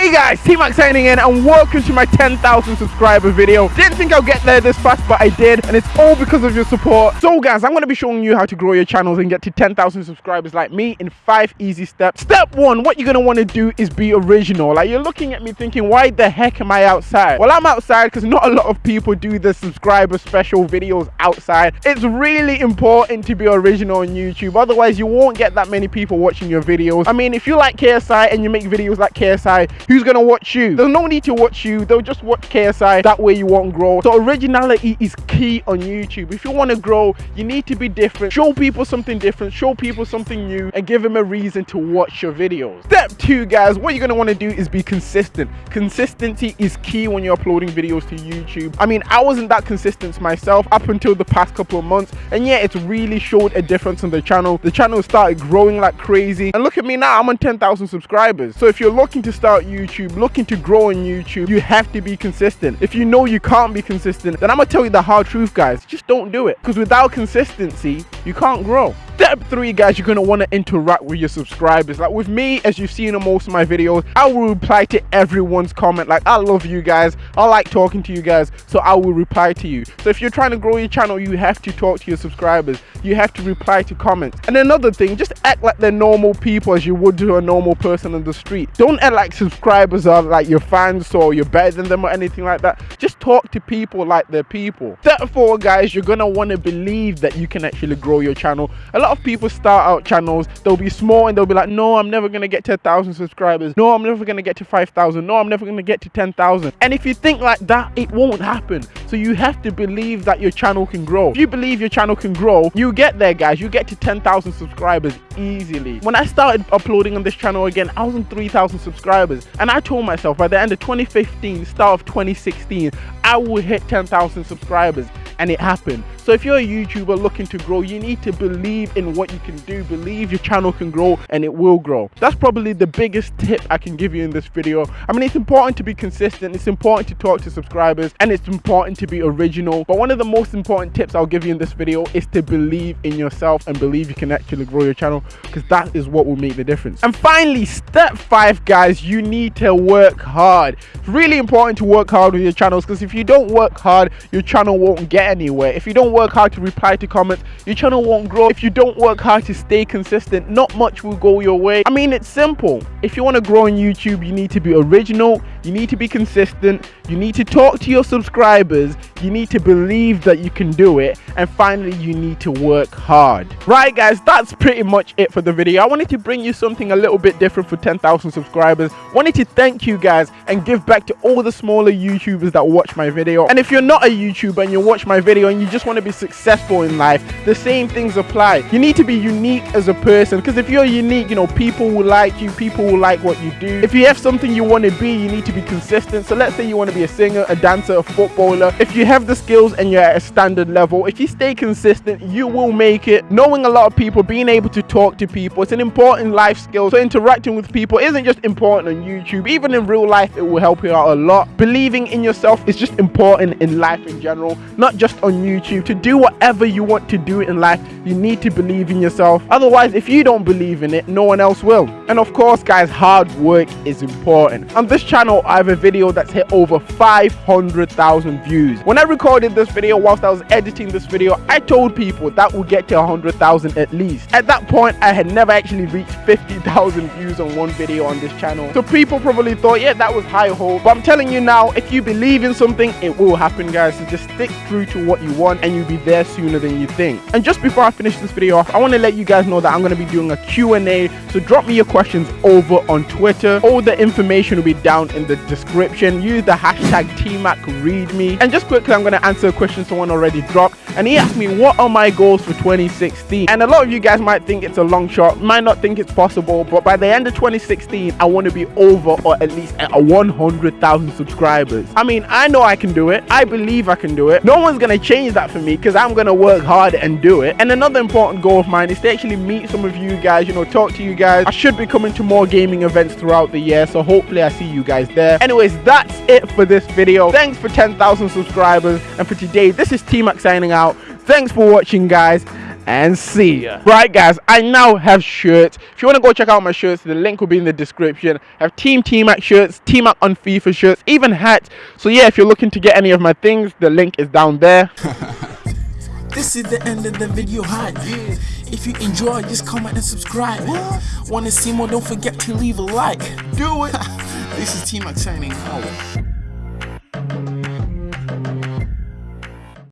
Hey guys, T-Mac signing in and welcome to my 10,000 subscriber video. Didn't think I'll get there this fast, but I did, and it's all because of your support. So guys, I'm going to be showing you how to grow your channels and get to 10,000 subscribers like me in five easy steps. Step one, what you're going to want to do is be original. Like you're looking at me thinking, why the heck am I outside? Well, I'm outside because not a lot of people do the subscriber special videos outside. It's really important to be original on YouTube. Otherwise, you won't get that many people watching your videos. I mean, if you like KSI and you make videos like KSI, who's gonna watch you? There's no need to watch you. They'll just watch KSI. That way you won't grow. So originality is key on YouTube. If you want to grow, you need to be different. Show people something different. Show people something new and give them a reason to watch your videos. Step two, guys, what you're gonna want to do is be consistent. Consistency is key when you're uploading videos to YouTube. I mean, I wasn't that consistent myself up until the past couple of months. And yeah, it's really showed a difference on the channel. The channel started growing like crazy. And look at me now, I'm on 10,000 subscribers. So if you're looking to start YouTube, looking to grow on YouTube, you have to be consistent. If you know you can't be consistent, then I'm gonna tell you the hard truth, guys. Just don't do it. Because without consistency, you can't grow. Step three, guys, you're gonna wanna interact with your subscribers. Like with me, as you've seen in most of my videos, I will reply to everyone's comment. Like I love you guys. I like talking to you guys, so I will reply to you. So if you're trying to grow your channel, you have to talk to your subscribers. You have to reply to comments. And another thing, just act like they're normal people as you would to a normal person on the street. Don't act like subscribers are like your fans or you're better than them or anything like that. Just talk to people like they're people. Step four, guys, you're gonna wanna believe that you can actually grow your channel. A lot of people start out channels, they'll be small and they'll be like, no, I'm never gonna get to a thousand subscribers. No, I'm never gonna get to 5,000. No, I'm never gonna get to 10,000. And if you think like that, it won't happen. So you have to believe that your channel can grow. If you believe your channel can grow, you get there, guys. You get to 10,000 subscribers easily. When I started uploading on this channel again, I was on 3,000 subscribers. And I told myself by the end of 2015, start of 2016, I will hit 10,000 subscribers and it happened. So if you're a YouTuber looking to grow, you need to believe in what you can do, believe your channel can grow and it will grow. That's probably the biggest tip I can give you in this video. I mean, it's important to be consistent, it's important to talk to subscribers and it's important to be original. But one of the most important tips I'll give you in this video is to believe in yourself and believe you can actually grow your channel because that is what will make the difference. And finally, step five, guys, you need to work hard. It's really important to work hard with your channels because if you don't work hard, your channel won't get anywhere. If you don't work hard to reply to comments, your channel won't grow. If you don't work hard to stay consistent, not much will go your way. I mean, it's simple. If you want to grow on YouTube, you need to be original, you need to be consistent, you need to talk to your subscribers, you need to believe that you can do it, and finally, you need to work hard. Right, guys, that's pretty much it for the video. I wanted to bring you something a little bit different for 10,000 subscribers. Wanted to thank you guys and give back to all the smaller YouTubers that watch my video. And if you're not a YouTuber and you watch my video and you just want to be successful in life, the same things apply. You need to be unique as a person because if you're unique, you know, people will like you, people will like what you do. If you have something you want to be, you need to be consistent. So let's say you want to be a singer, a dancer, a footballer. If you have the skills and you're at a standard level, if you stay consistent, you will make it. Knowing a lot of people, being able to talk to people, it's an important life skill. So interacting with people isn't just important on YouTube, even in real life, it will help you out a lot. Believing in yourself is just important in life in general, not just on YouTube. To do whatever you want to do in life, you need to believe in yourself. Otherwise, if you don't believe in it, no one else will. And of course, guys, hard work is important. On this channel, I have a video that's hit over 500,000 views. When I recorded this video, whilst I was editing this video, I told people that would get to 100,000 at least. At that point, I had never actually reached 50,000 views on one video on this channel. So people probably thought, yeah, that was high hope. But I'm telling you now, if you believe in something, it will happen, guys. So just stick true to what you want and you'll be there sooner than you think. And just before I finish this video off, I want to let you guys know that I'm going to be doing a Q&A. So drop me your questions over on Twitter. All the information will be down in the description. Use the hashtag TMACReadMe. And just quickly, I'm going to answer a question someone already dropped. And he asked me, what are my goals for 2016? And a lot of you guys might think it's a long shot, might not think it's possible, but by the end of 2016, I want to be over or at least at 100,000 subscribers. I mean, I know I can do it. I believe I can do it. No one's going to change that for me because I'm going to work hard and do it. And another important goal of mine is to actually meet some of you guys, you know, talk to you guys. I should be coming to more gaming events throughout the year, so hopefully I see you guys there. Anyways, that's it for this video. Thanks for 10,000 subscribers. And for today, this is T-Mac signing out. Thanks for watching, guys, and see ya. Right, guys, I now have shirts. If you want to go check out my shirts, the link will be in the description. I have Team T-Mac shirts, T-Mac on FIFA shirts, even hats. So yeah, if you're looking to get any of my things, the link is down there. This is the end of the video hype. If you enjoy, just comment and subscribe. Wanna see more? Don't forget to leave a like. Do it. this is T-Mac signing out.